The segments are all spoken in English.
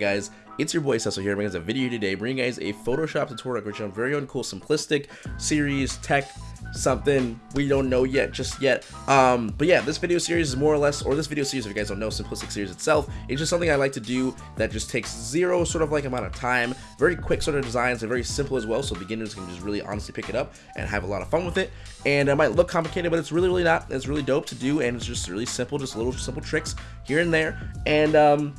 guys? It's your boy Cecil here, bringing us a video today, bringing you guys a Photoshop tutorial, which is very uncool, simplistic series, tech, something we don't know yet just yet. Um but yeah this video series is more or less or this video series if you guys don't know simplistic series itself. It's just something i like to do that just takes zero sort of like amount of time very quick sort of designs and very simple as well so beginners can just really honestly pick it up and have a lot of fun with it. And it might look complicated but it's really really not. It's really dope to do and it's just really simple just little simple tricks here and there. And um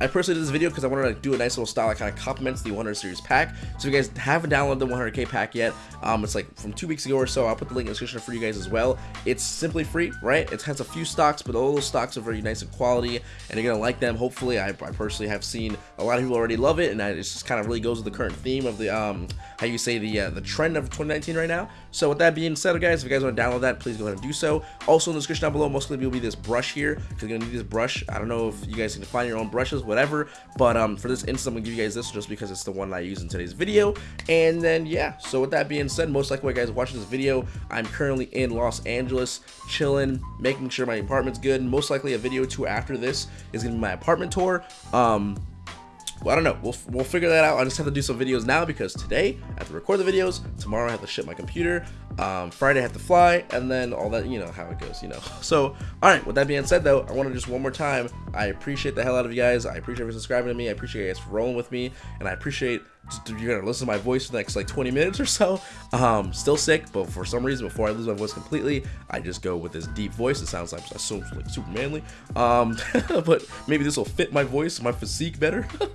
I personally did this video because I wanted to do a nice little style that kind of complements the 100 series pack. So if you guys haven't downloaded the 100k pack yet, um, it's like from two weeks ago or so. I'll put the link in the description for you guys as well. It's simply free, right? It has a few stocks, but all those stocks are very nice in quality, and you're gonna like them. Hopefully, I, I personally have seen a lot of people already love it, and it just kind of really goes with the current theme of the um, how you say the uh, the trend of 2019 right now. So with that being said, guys, if you guys want to download that, please go ahead and do so. Also in the description down below, most likely will be this brush here because you're gonna need this brush. I don't know if you guys can find your own brushes, whatever. But um, for this instance, I'm gonna give you guys this just because it's the one I use in today's video. And then yeah, so with that being said, most likely, guys watching this video, I'm currently in Los Angeles, chilling, making sure my apartment's good. Most likely, a video or two after this is gonna be my apartment tour. Um, well, I don't know. We'll, we'll figure that out. I just have to do some videos now because today I have to record the videos. Tomorrow I have to ship my computer. Um, Friday I have to fly, and then all that, you know, how it goes, you know. So, all right, with that being said, though, I want to just one more time, I appreciate the hell out of you guys. I appreciate you subscribing to me. I appreciate you guys for rolling with me, and I appreciate you're gonna listen to my voice for the next like 20 minutes or so. Um, still sick, but for some reason, before I lose my voice completely, I just go with this deep voice. It sounds like so like super manly. Um, but maybe this will fit my voice, my physique better.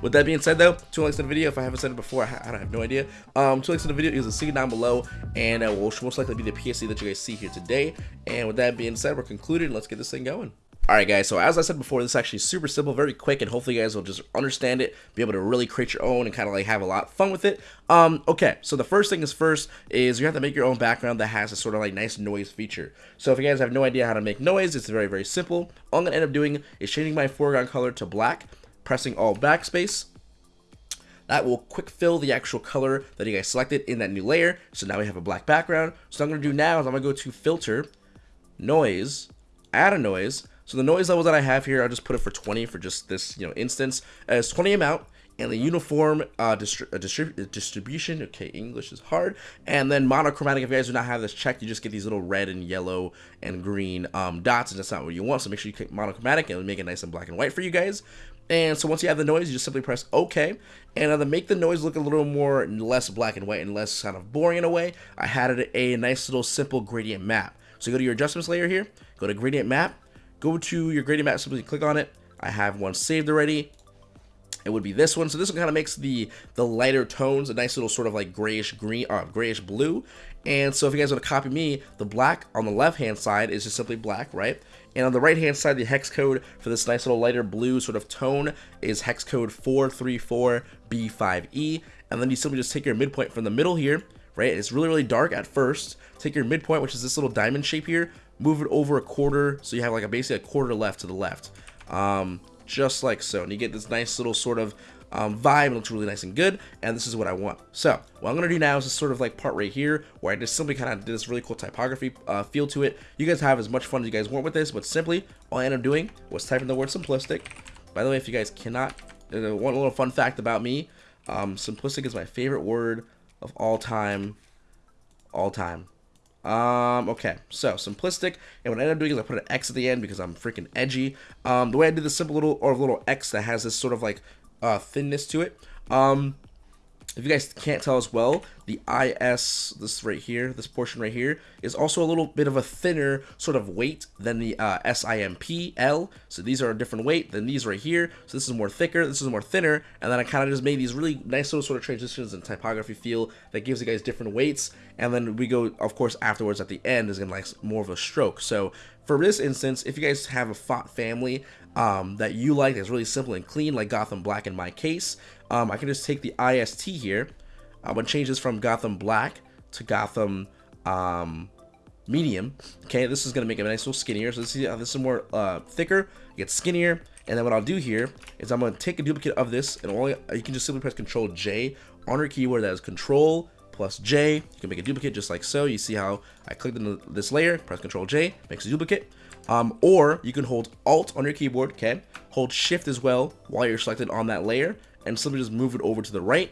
With that being said, though, two links in the video. If I haven't said it before, I, I have no idea. Um, two links in the video is a see down below, and it will most likely be the PSD that you guys see here today. And with that being said, we're concluded. Let's get this thing going. Alright guys, so as I said before, this is actually super simple, very quick, and hopefully you guys will just understand it, be able to really create your own and kind of like have a lot of fun with it. Um, okay, so the first thing is first is you have to make your own background that has a sort of like nice noise feature. So if you guys have no idea how to make noise, it's very, very simple. All I'm going to end up doing is changing my foreground color to black, pressing all backspace, that will quick fill the actual color that you guys selected in that new layer. So now we have a black background. So I'm going to do now is I'm going to go to filter, noise, add a noise. So the noise level that I have here, I'll just put it for 20 for just this you know instance. As 20 amount and the uniform uh, distri uh, distrib uh, distribution. Okay, English is hard. And then monochromatic. If you guys do not have this checked, you just get these little red and yellow and green um, dots, and that's not what you want. So make sure you click monochromatic, and make it nice and black and white for you guys. And so once you have the noise, you just simply press OK. And uh, to make the noise look a little more less black and white and less kind of boring in a way, I added a nice little simple gradient map. So go to your adjustments layer here, go to gradient map, go to your gradient map, simply click on it. I have one saved already. It would be this one. So this one kind of makes the the lighter tones a nice little sort of like grayish green, uh, grayish blue. And so if you guys want to copy me, the black on the left hand side is just simply black, right? And on the right hand side, the hex code for this nice little lighter blue sort of tone is hex code 434B5E. And then you simply just take your midpoint from the middle here, right? It's really, really dark at first. Take your midpoint, which is this little diamond shape here, move it over a quarter. So you have like a basically a quarter left to the left. Um, just like so. And you get this nice little sort of um, vibe. It looks really nice and good, and this is what I want. So what I'm to do now is this sort of like part right here, where I just simply kind of did this really cool typography uh, feel to it. You guys have as much fun as you guys want with this, but simply, all I ended up doing was typing the word simplistic. By the way, if you guys cannot, uh, one little fun fact about me, um, simplistic is my favorite word of all time, all time. Um, okay, so simplistic, and what I ended up doing is I put an X at the end because I'm freaking edgy. Um, the way I did the simple little, or little X that has this sort of like uh, thinness to it. Um, if you guys can't tell as well, the IS, this right here, this portion right here, is also a little bit of a thinner sort of weight than the uh, SIMPL. So these are a different weight than these right here. So this is more thicker, this is more thinner, and then I kind of just made these really nice little sort of transitions and typography feel that gives you guys different weights. And then we go, of course, afterwards at the end is gonna like more of a stroke. So for this instance, if you guys have a font family um, that you like that's really simple and clean, like Gotham Black in my case, um, I can just take the IST here. I'm going to change this from Gotham Black to Gotham um, Medium. Okay, this is going to make it a nice little skinnier. So this is, uh, this is more uh, thicker, it gets skinnier. And then what I'll do here is I'm going to take a duplicate of this, and only you can just simply press Control J on your keyboard. That is Control plus J. You can make a duplicate just like so. You see how I clicked on this layer, press Control J, makes a duplicate. Um, or you can hold Alt on your keyboard, okay? Hold Shift as well while you're selected on that layer, and simply just move it over to the right,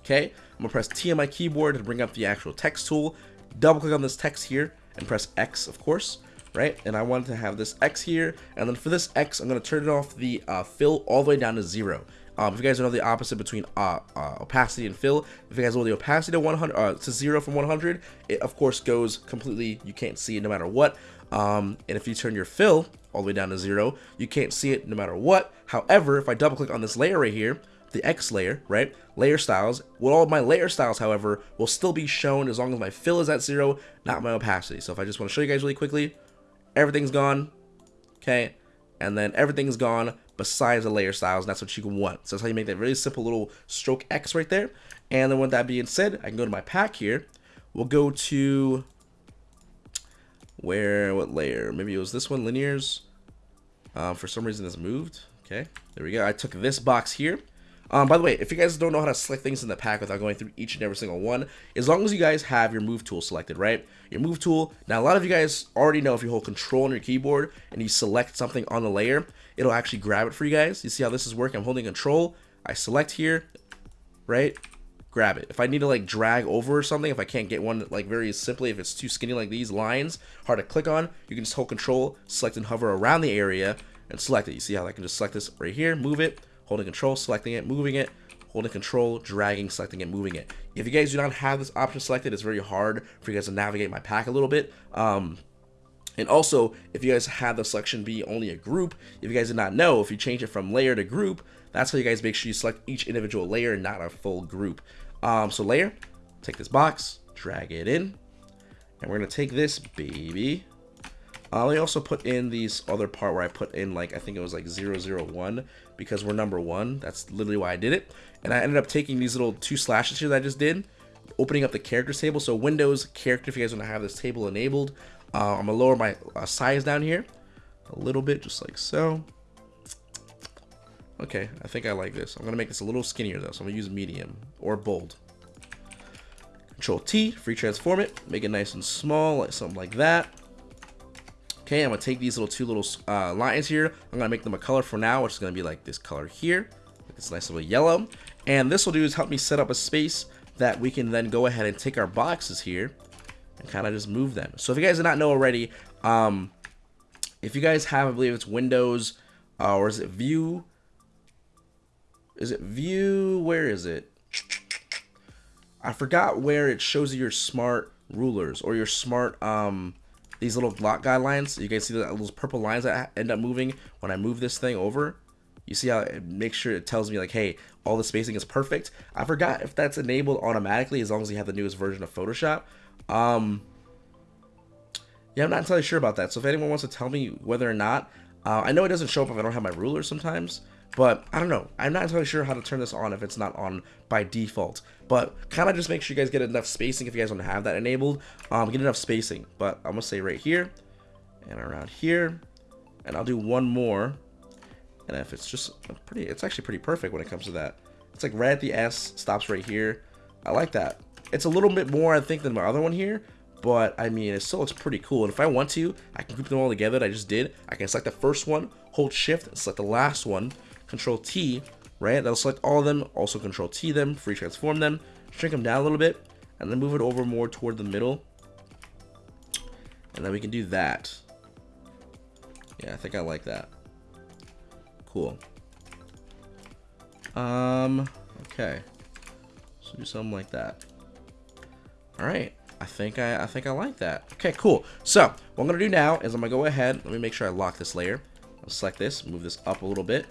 okay? I'm gonna press T on my keyboard to bring up the actual text tool, double click on this text here, and press X, of course, right? And I wanted to have this X here, and then for this X, I'm gonna turn it off the uh, fill all the way down to zero. Um, if you guys don't know the opposite between uh, uh, opacity and fill, if you guys know the opacity to 100 uh, to zero from 100, it of course goes completely. You can't see it no matter what. Um, and if you turn your fill all the way down to zero, you can't see it no matter what. However, if I double click on this layer right here, the X layer, right? Layer styles. Well, all of my layer styles, however, will still be shown as long as my fill is at zero, not my opacity. So if I just want to show you guys really quickly, everything's gone, okay? And then everything's gone besides the layer styles, and that's what you can want. So that's how you make that really simple little stroke X right there. And then with that being said, I can go to my pack here. We'll go to where, what layer? Maybe it was this one, linears. Uh, for some reason it's moved. Okay, there we go. I took this box here. Um, by the way, if you guys don't know how to select things in the pack without going through each and every single one, as long as you guys have your move tool selected, right? Your move tool, now a lot of you guys already know if you hold control on your keyboard and you select something on the layer, it'll actually grab it for you guys. You see how this is working? I'm holding control, I select here, right? Grab it. If I need to like drag over or something, if I can't get one like very simply, if it's too skinny like these lines, hard to click on, you can just hold control, select and hover around the area and select it. You see how I can just select this right here, move it, holding control, selecting it, moving it, holding control, dragging, selecting it, moving it. If you guys do not have this option selected, it's very hard for you guys to navigate my pack a little bit. Um, and also, if you guys have the selection be only a group, if you guys did not know, if you change it from layer to group, that's how you guys make sure you select each individual layer, and not a full group. Um, so layer, take this box, drag it in, and we're gonna take this baby, uh, I also put in these other part where I put in like, I think it was like 001 because we're number one. That's literally why I did it. And I ended up taking these little two slashes here that I just did, opening up the characters table. So Windows character, if you guys want to have this table enabled, uh, I'm gonna lower my uh, size down here a little bit, just like so. Okay, I think I like this. I'm gonna make this a little skinnier though, so I'm gonna use medium or bold. Control T, free transform it, make it nice and small, like something like that. Okay, I'm gonna take these little two little uh, lines here. I'm gonna make them a color for now, which is gonna be like this color here. This nice little yellow. And this will do is help me set up a space that we can then go ahead and take our boxes here and kind of just move them. So if you guys did not know already, um, if you guys have, I believe it's Windows, uh, or is it View? Is it View? Where is it? I forgot where it shows you your smart rulers or your smart um, these little block guidelines. You guys see that those purple lines that end up moving when I move this thing over. You see how it makes sure it tells me like, hey, all the spacing is perfect. I forgot if that's enabled automatically as long as you have the newest version of Photoshop. Um, yeah, I'm not entirely sure about that. So if anyone wants to tell me whether or not, uh, I know it doesn't show up if I don't have my ruler sometimes. But I don't know. I'm not entirely sure how to turn this on if it's not on by default. But kind of just make sure you guys get enough spacing if you guys to have that enabled. Um, get enough spacing. But I'm to say right here and around here. And I'll do one more. And if it's just pretty, it's actually pretty perfect when it comes to that. It's like right at the S, stops right here. I like that. It's a little bit more, I think, than my other one here. But, I mean, it still looks pretty cool. And if I want to, I can group them all together I just did. I can select the first one, hold shift, select the last one. Control T, right? That'll select all of them. Also Control T them, free transform them, shrink them down a little bit, and then move it over more toward the middle. And then we can do that. Yeah, I think I like that. Cool. Um, okay. So do something like that. All right. I think I, I think I like that. Okay, cool. So what I'm gonna do now is I'm gonna go ahead. Let me make sure I lock this layer. I'll select this, move this up a little bit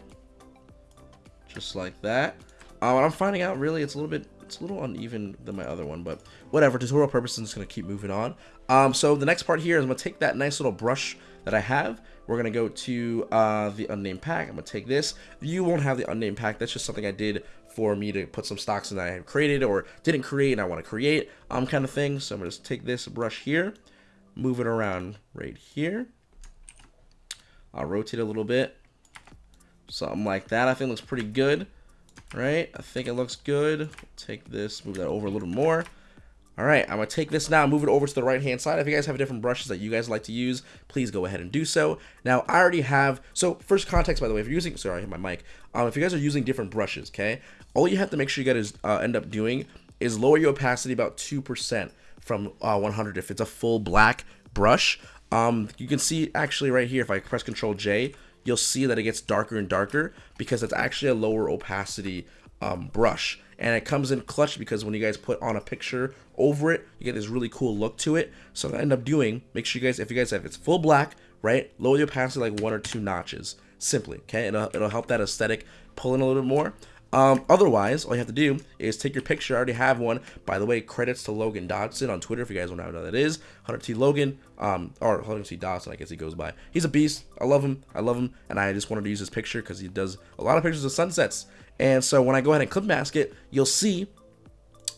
just like that. What I'm finding out really it's a little bit it's a little uneven than my other one, but whatever. Tutorial purposes, I'm just gonna keep moving on. Um, so the next part here is I'm gonna take that nice little brush that I have. We're gonna go to uh, the unnamed pack. I'm gonna take this. You won't have the unnamed pack. That's just something I did for me to put some stocks in that I have created or didn't create and I want to create, um, kind of thing. So I'm gonna just take this brush here, move it around right here. I'll rotate a little bit. Something like that I think looks pretty good. Right? I think it looks good. Take this, move that over a little more. All right, I'm gonna take this now, move it over to the right hand side. If you guys have different brushes that you guys like to use, please go ahead and do so. Now, I already have, so first context, by the way, if you're using, sorry, I hit my mic. Um, if you guys are using different brushes, okay, all you have to make sure you guys uh, end up doing is lower your opacity about 2% from uh, 100 if it's a full black brush. Um, you can see actually right here, if I press Control J, you'll see that it gets darker and darker because it's actually a lower opacity um, brush and it comes in clutch because when you guys put on a picture over it you get this really cool look to it so what I end up doing make sure you guys if you guys have it's full black right lower the opacity like one or two notches simply okay it'll, it'll help that aesthetic pull in a little bit more um, otherwise, all you have to do is take your picture. I already have one. By the way, credits to Logan Dodson on Twitter if you guys want to know who that is. Hunter T. Logan, um, or Hunter T. Dodson, I guess he goes by. He's a beast. I love him. I love him. And I just wanted to use his picture because he does a lot of pictures of sunsets. And so when I go ahead and clip mask it, you'll see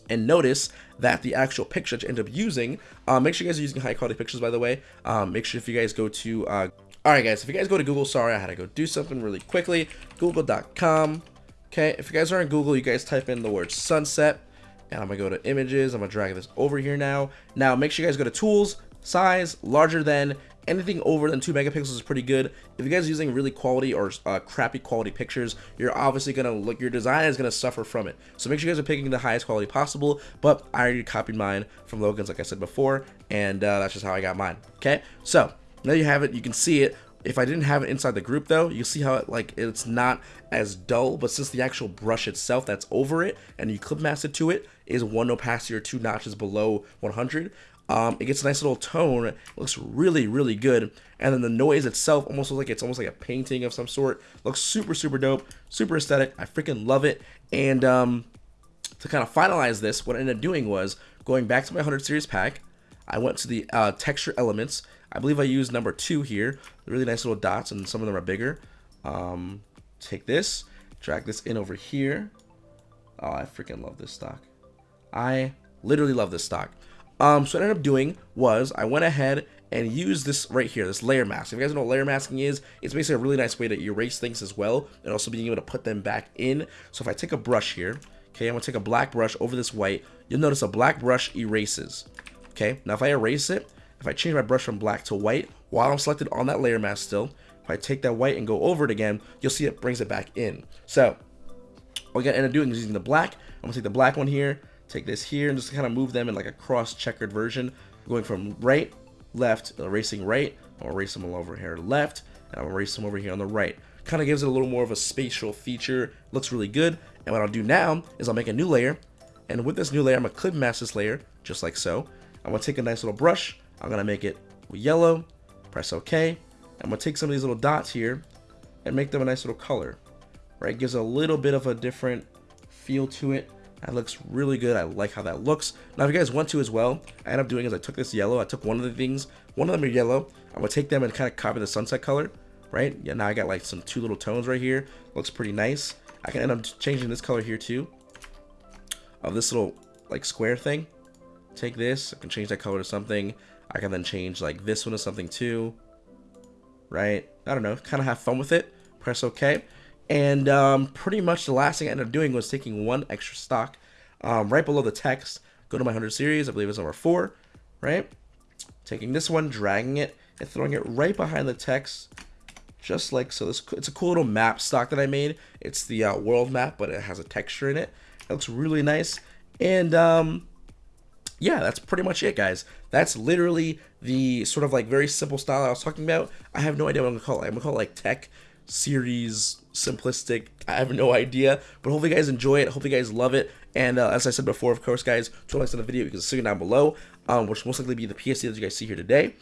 and notice that the actual picture that you end up using, uh, make sure you guys are using high quality pictures, by the way. Um, make sure if you guys go to, uh, all right, guys, if you guys go to Google, sorry, I had to go do something really quickly. Google.com. Okay, if you guys are in Google, you guys type in the word sunset, and I'm gonna go to images. I'm gonna drag this over here now. Now, make sure you guys go to tools, size, larger than, anything over than 2 megapixels is pretty good. If you guys are using really quality or uh, crappy quality pictures, you're obviously going to look, your design is going to suffer from it. So make sure you guys are picking the highest quality possible, but I already copied mine from Logan's like I said before, and uh, that's just how I got mine. Okay, so now you have it, you can see it. If I didn't have it inside the group though, you see how it like it's not as dull, but since the actual brush itself that's over it and you clip mask it to it is one opacity or two notches below 100, um, it gets a nice little tone. It looks really, really good. And then the noise itself almost looks like it's almost like a painting of some sort. Looks super, super dope. Super aesthetic. I freaking love it. And um, to kind of finalize this, what I ended up doing was going back to my 100 series pack. I went to the uh, texture elements. I believe I used number two here. Really nice little dots, and some of them are bigger. Um, take this, drag this in over here. Oh, I freaking love this stock. I literally love this stock. Um, so what I ended up doing was I went ahead and used this right here, this layer mask. If you guys know what layer masking is, it's basically a really nice way to erase things as well, and also being able to put them back in. So if I take a brush here, okay, I'm gonna take a black brush over this white, you'll notice a black brush erases. Okay, now if I erase it, if I change my brush from black to white, while I'm selected on that layer mask still, if I take that white and go over it again, you'll see it brings it back in. So, what I'm gonna end up doing is using the black, I'm gonna take the black one here, take this here and just kind of move them in like a cross checkered version. Going from right left uh, erasing right I'll erase them all over here. Left and I'll erase them over here on the right. Kind of gives it a little more of a spatial feature looks really good. And what I'll do now is I'll make a new layer and with this new layer I'm gonna clip mask this layer just like so. I'm gonna take a nice little brush I'm gonna make it yellow press OK. I'm gonna take some of these little dots here and make them a nice little color right? Gives a little bit of a different feel to it that looks really good. I like how that looks. Now, if you guys want to as well, I end up doing is I took this yellow. I took one of the things. One of them are yellow. I'm going to take them and kind of copy the sunset color, right? Yeah, now I got like some two little tones right here. Looks pretty nice. I can end up changing this color here too. Of this little like square thing. Take this. I can change that color to something. I can then change like this one to something too. Right? I don't know. Kind of have fun with it. Press OK. And um, pretty much the last thing I ended up doing was taking one extra stock um, right below the text. Go to my 100 series, I believe it's number four, right? Taking this one, dragging it, and throwing it right behind the text, just like so. This It's a cool little map stock that I made. It's the uh, world map, but it has a texture in it. It looks really nice. And um, yeah, that's pretty much it, guys. That's literally the sort of like very simple style I was talking about. I have no idea what I'm gonna call it. I'm gonna call it like tech series simplistic i have no idea but hopefully you guys enjoy it hopefully you guys love it and uh, as i said before of course guys to likes on the video you can see it down below um, which most likely be the psd that you guys see here today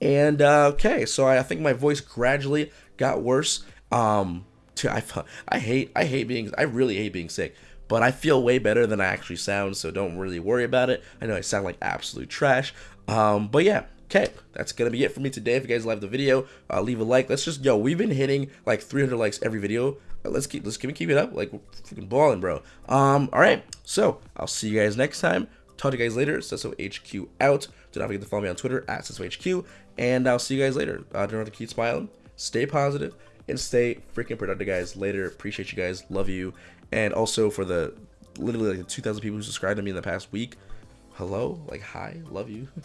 and uh, okay so I, I, think my voice gradually got worse um to I, I hate i hate being i really hate being sick but I feel way better than I actually sound, so don't really worry about it. I know I sound like absolute trash, um, but yeah, Okay, that's gonna be it for me today. If you guys love the video, uh, leave a like. Let's just yo, we've been hitting like 300 likes every video. Let's keep let's keep keep it up, like freaking balling, bro. Um, all right. So I'll see you guys next time. Talk to you guys later. Sesso HQ out. Do not forget to follow me on Twitter at Sesso HQ, and I'll see you guys later. Uh, don't have to keep smiling. Stay positive and stay freaking productive, guys. Later. Appreciate you guys. Love you. And also for the literally like 2,000 people who subscribed to me in the past week. hello, like hi, love you.